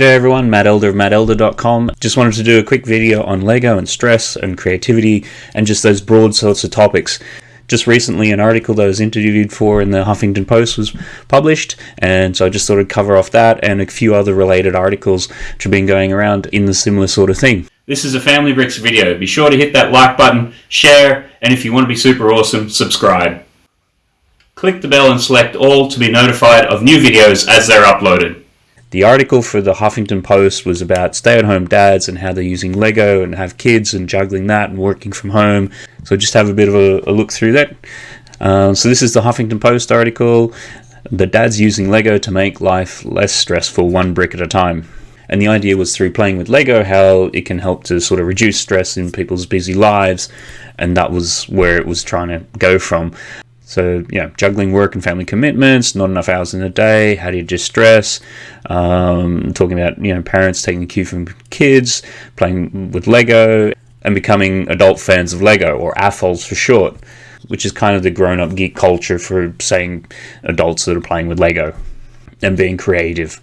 G'day everyone, Matt Elder of mattelder.com. Just wanted to do a quick video on Lego and stress and creativity and just those broad sorts of topics. Just recently, an article that I was interviewed for in the Huffington Post was published, and so I just thought I'd cover off that and a few other related articles which have been going around in the similar sort of thing. This is a Family Bricks video. Be sure to hit that like button, share, and if you want to be super awesome, subscribe. Click the bell and select all to be notified of new videos as they're uploaded. The article for the Huffington Post was about stay at home dads and how they're using Lego and have kids and juggling that and working from home. So just have a bit of a, a look through that. Uh, so this is the Huffington Post article. The dad's using Lego to make life less stressful, one brick at a time. And the idea was through playing with Lego, how it can help to sort of reduce stress in people's busy lives. And that was where it was trying to go from. So, yeah, juggling work and family commitments, not enough hours in a day, how do you distress? Um, talking about, you know, parents taking cue from kids, playing with Lego, and becoming adult fans of Lego, or AFOLs for short, which is kind of the grown up geek culture for saying adults that are playing with Lego and being creative.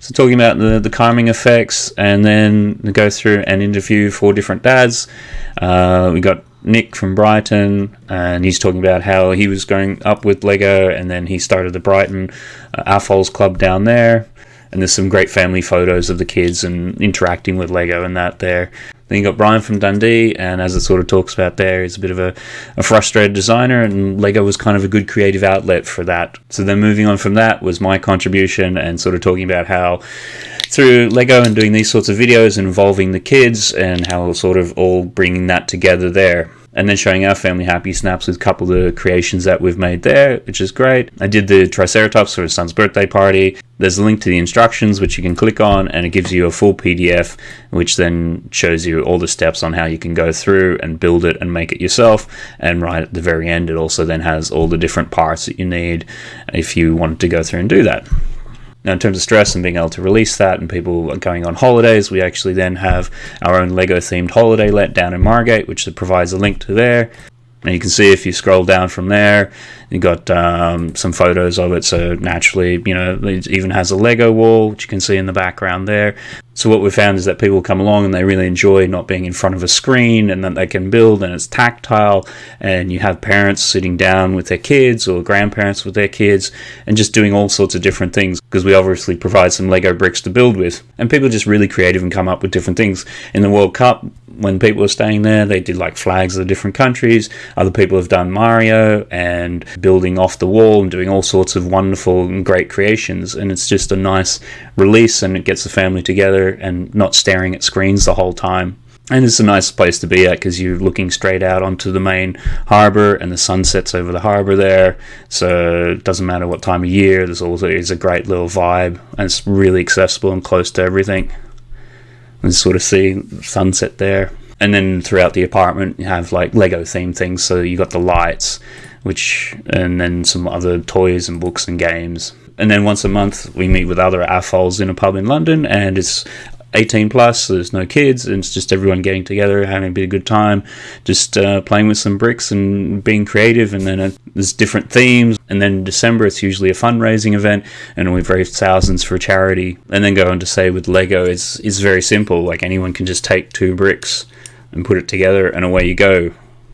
So, talking about the, the calming effects, and then go through and interview four different dads. Uh, we got Nick from Brighton, and he's talking about how he was going up with Lego, and then he started the Brighton uh, Club down there. And there's some great family photos of the kids and interacting with Lego and that there. Then you got Brian from Dundee, and as it sort of talks about there, he's a bit of a, a frustrated designer, and Lego was kind of a good creative outlet for that. So then moving on from that was my contribution, and sort of talking about how through Lego and doing these sorts of videos involving the kids, and how sort of all bringing that together there and then showing our family happy snaps with a couple of the creations that we've made there, which is great. I did the Triceratops for his son's birthday party. There's a link to the instructions which you can click on, and it gives you a full PDF, which then shows you all the steps on how you can go through and build it and make it yourself. And right at the very end, it also then has all the different parts that you need if you wanted to go through and do that. Now, in terms of stress and being able to release that, and people going on holidays, we actually then have our own Lego themed holiday let down in Margate, which provides a link to there. And you can see if you scroll down from there, you've got um, some photos of it. So naturally, you know, it even has a Lego wall, which you can see in the background there. So what we found is that people come along and they really enjoy not being in front of a screen and that they can build and it's tactile and you have parents sitting down with their kids or grandparents with their kids and just doing all sorts of different things because we obviously provide some Lego bricks to build with. And people are just really creative and come up with different things. In the World Cup, when people were staying there, they did like flags of the different countries. Other people have done Mario and building off the wall and doing all sorts of wonderful and great creations. And it's just a nice release and it gets the family together and not staring at screens the whole time. And it's a nice place to be at because you're looking straight out onto the main harbour and the sun sets over the harbour there. So it doesn't matter what time of year, there's always a great little vibe and it's really accessible and close to everything and sort of see sunset there. And then throughout the apartment, you have like Lego themed things. So you got the lights, which, and then some other toys and books and games. And then once a month, we meet with other AFOLs in a pub in London, and it's 18 plus, so there's no kids, and it's just everyone getting together, having a bit of good time, just uh, playing with some bricks and being creative. And then uh, there's different themes. And then in December, it's usually a fundraising event, and we've raised thousands for charity. And then go on to say with Lego, it's, it's very simple. Like anyone can just take two bricks and put it together, and away you go.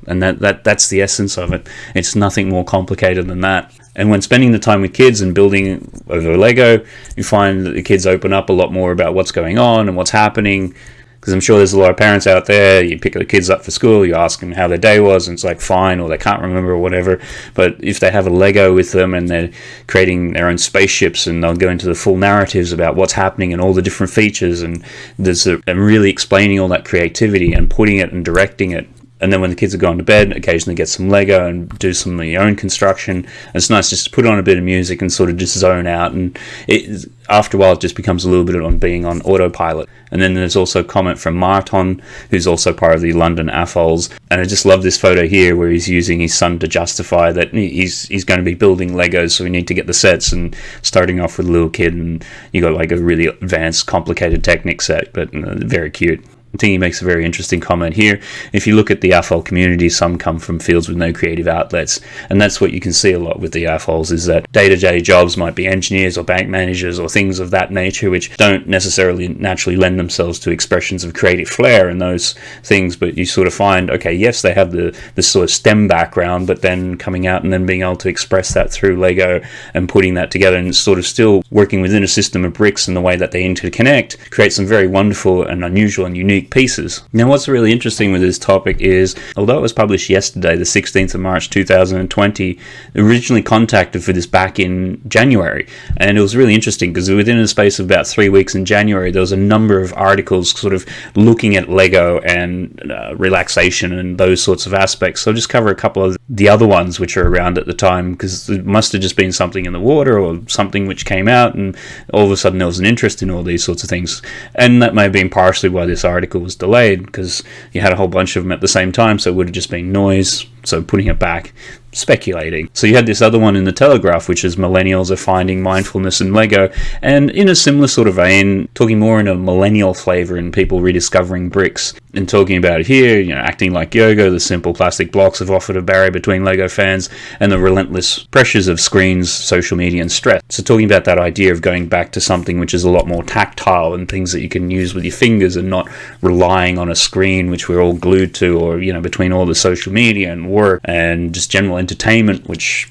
And that, that that's the essence of it. It's nothing more complicated than that. And when spending the time with kids and building over Lego, you find that the kids open up a lot more about what's going on and what's happening. Because I'm sure there's a lot of parents out there, you pick the kids up for school, you ask them how their day was, and it's like fine, or they can't remember, or whatever. But if they have a Lego with them and they're creating their own spaceships, and they'll go into the full narratives about what's happening and all the different features, and there's a, and really explaining all that creativity and putting it and directing it and then when the kids are going to bed, occasionally get some Lego and do some of your own construction. And it's nice just to put on a bit of music and sort of just zone out. And it, after a while, it just becomes a little bit on being on autopilot. And then there's also a comment from Marton, who's also part of the London AFOLs. And I just love this photo here where he's using his son to justify that he's he's going to be building Legos, so we need to get the sets. And starting off with a little kid, and you got like a really advanced, complicated Technic set, but uh, very cute. I think he makes a very interesting comment here. If you look at the AFOL community, some come from fields with no creative outlets, and that's what you can see a lot with the AFOLs is that day-to-day jobs might be engineers or bank managers or things of that nature, which don't necessarily naturally lend themselves to expressions of creative flair and those things. But you sort of find, okay, yes, they have the the sort of STEM background, but then coming out and then being able to express that through Lego and putting that together and sort of still working within a system of bricks and the way that they interconnect create some very wonderful and unusual and unique pieces. Now, what's really interesting with this topic is, although it was published yesterday, the 16th of March 2020, originally contacted for this back in January, and it was really interesting because within a space of about three weeks in January, there was a number of articles sort of looking at Lego and uh, relaxation and those sorts of aspects. So I'll just cover a couple of the other ones which are around at the time because it must have just been something in the water or something which came out, and all of a sudden there was an interest in all these sorts of things, and that may have been partially why this article article was delayed because you had a whole bunch of them at the same time, so it would have just been noise. So putting it back speculating. So you had this other one in the Telegraph, which is millennials are finding mindfulness in Lego, and in a similar sort of vein, talking more in a millennial flavor and people rediscovering bricks and talking about it here, you know, acting like yoga, the simple plastic blocks have offered a barrier between Lego fans and the relentless pressures of screens, social media, and stress. So talking about that idea of going back to something which is a lot more tactile and things that you can use with your fingers and not relying on a screen which we're all glued to or, you know, between all the social media and work and just general entertainment, which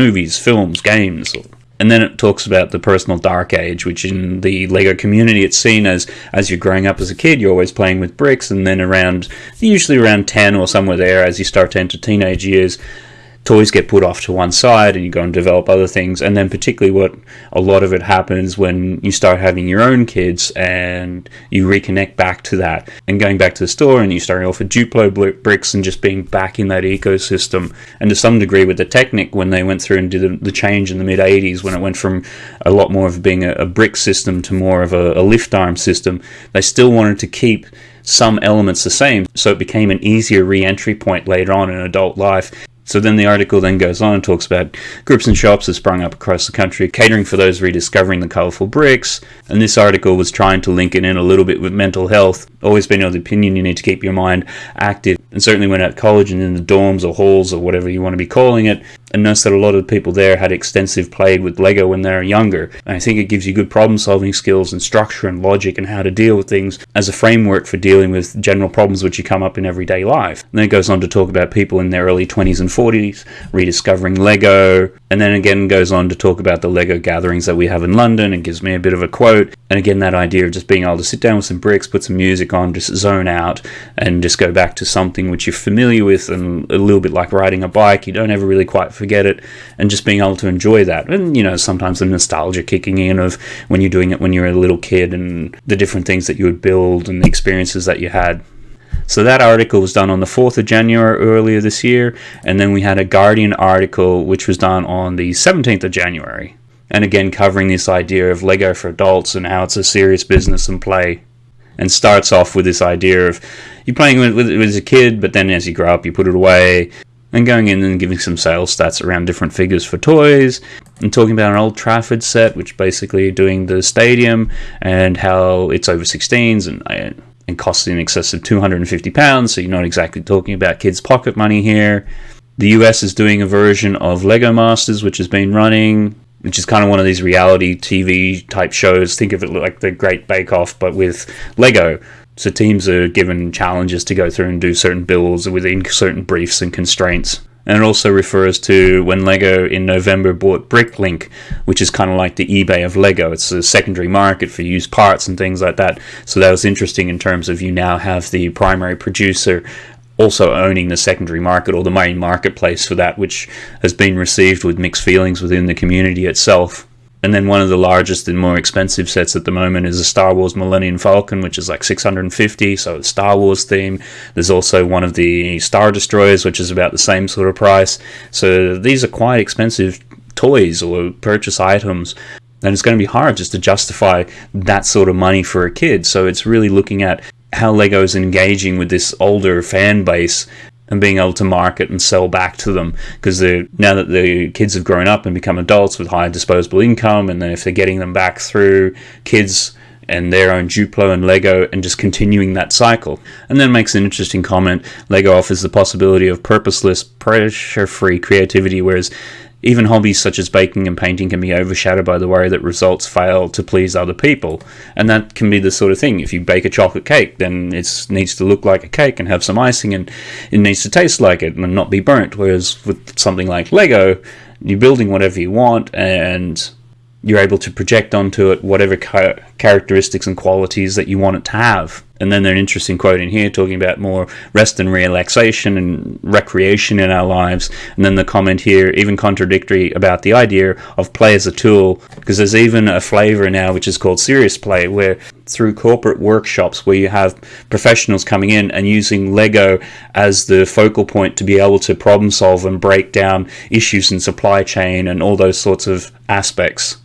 movies, films, games, and then it talks about the personal dark age, which in the Lego community it's seen as as you're growing up as a kid, you're always playing with bricks, and then around usually around ten or somewhere there, as you start to enter teenage years, toys get put off to one side and you go and develop other things. And then, particularly, what a lot of it happens when you start having your own kids and you reconnect back to that and going back to the store and you starting off with Duplo bricks and just being back in that ecosystem. And to some degree, with the Technic, when they went through and did the, change in the mid 80s, when it went from a lot more of being a, a brick system to more of a, a lift arm system, they still wanted to keep some elements the same, so it became an easier re entry point later on in adult life. So then the article then goes on and talks about groups and shops have sprung up across the country, catering for those rediscovering the colourful bricks. And this article was trying to link it in a little bit with mental health. Always been of the opinion you need to keep your mind active. And certainly when at college and in the dorms or halls or whatever you want to be calling it, and noticed that a lot of the people there had extensive played with Lego when they were younger. And I think it gives you good problem solving skills and structure and logic and how to deal with things as a framework for dealing with general problems which you come up in everyday life. And then it goes on to talk about people in their early 20s and 40s rediscovering Lego, and then again goes on to talk about the Lego gatherings that we have in London and gives me a bit of a quote. And again, that idea of just being able to sit down with some bricks, put some music on, just zone out, and just go back to something which you're familiar with and a little bit like riding a bike. You don't ever really quite forget it, and just being able to enjoy that. And you know, sometimes the nostalgia kicking in of when you're doing it when you're a little kid and the different things that you would build and the experiences that you had. So that article was done on the 4th of January earlier this year, and then we had a Guardian article which was done on the 17th of January. And again, covering this idea of Lego for adults and how it's a serious business and play. And starts off with this idea of you're playing with it as a kid, but then as you grow up, you put it away and going in and giving some sales stats around different figures for toys and talking about an Old Trafford set, which basically doing the stadium and how it's over 16s and and costs in excess of 250 pounds. So you're not exactly talking about kids' pocket money here. The US is doing a version of Lego Masters, which has been running, which is kind of one of these reality TV type shows. Think of it like the Great Bake Off, but with Lego. So teams are given challenges to go through and do certain builds within certain briefs and constraints. And it also refers to when Lego in November bought Bricklink, which is kind of like the eBay of Lego. It's a secondary market for used parts and things like that. So that was interesting in terms of you now have the primary producer also owning the secondary market or the main marketplace for that, which has been received with mixed feelings within the community itself. And then one of the largest and more expensive sets at the moment is a Star Wars Millennium Falcon, which is like 650, so Star Wars theme. There's also one of the Star Destroyers, which is about the same sort of price. So these are quite expensive toys or purchase items. And it's going to be hard just to justify that sort of money for a kid. So it's really looking at how Lego is engaging with this older fan base and being able to market and sell back to them because now that the kids have grown up and become adults with higher disposable income and then if they're getting them back through kids and their own Duplo and Lego and just continuing that cycle. And then makes an interesting comment Lego offers the possibility of purposeless, pressure free creativity, whereas even hobbies such as baking and painting can be overshadowed by the worry that results fail to please other people. And that can be the sort of thing. If you bake a chocolate cake, then it needs to look like a cake and have some icing and it needs to taste like it and not be burnt. Whereas with something like Lego, you're building whatever you want and you're able to project onto it whatever characteristics and qualities that you want it to have. And then there's an interesting quote in here talking about more rest and relaxation and recreation in our lives. And then the comment here, even contradictory about the idea of play as a tool, because there's even a flavor now which is called serious play, where through corporate workshops where you have professionals coming in and using Lego as the focal point to be able to problem solve and break down issues in supply chain and all those sorts of aspects.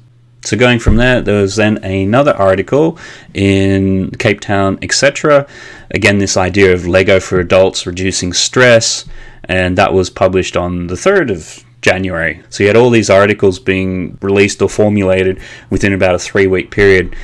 So going from there, there was then another article in Cape Town, etc. Again, this idea of Lego for adults reducing stress, and that was published on the 3rd of January. So you had all these articles being released or formulated within about a three week period.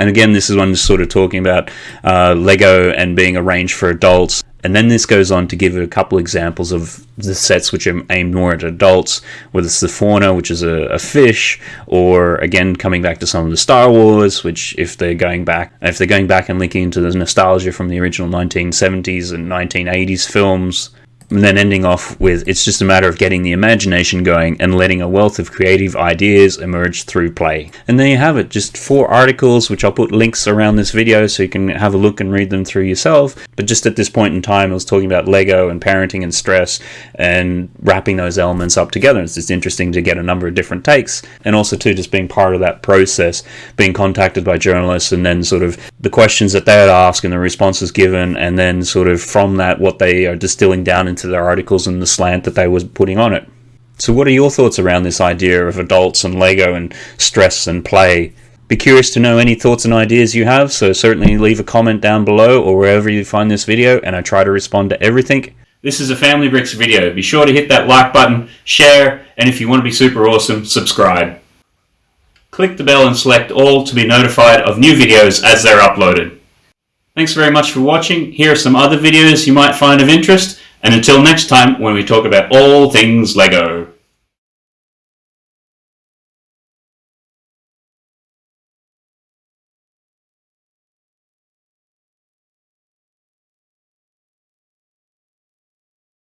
And again, this is one just sort of talking about uh, Lego and being arranged for adults. And then this goes on to give a couple examples of the sets which are aimed more at adults, whether it's the fauna, which is a, a, fish, or again coming back to some of the Star Wars, which if they're going back, if they're going back and linking into the nostalgia from the original 1970s and 1980s films, and then ending off with it's just a matter of getting the imagination going and letting a wealth of creative ideas emerge through play. And there you have it, just four articles, which I'll put links around this video so you can have a look and read them through yourself. But just at this point in time, I was talking about Lego and parenting and stress and wrapping those elements up together. It's just interesting to get a number of different takes and also too just being part of that process, being contacted by journalists and then sort of the questions that they would ask and the responses given and then sort of from that what they are distilling down into their articles and the slant that they were putting on it. So, what are your thoughts around this idea of adults and Lego and stress and play? Be curious to know any thoughts and ideas you have, so certainly leave a comment down below or wherever you find this video, and I try to respond to everything. This is a Family Bricks video. Be sure to hit that like button, share, and if you want to be super awesome, subscribe. Click the bell and select all to be notified of new videos as they're uploaded. Thanks very much for watching. Here are some other videos you might find of interest. And until next time, when we talk about all things LEGO.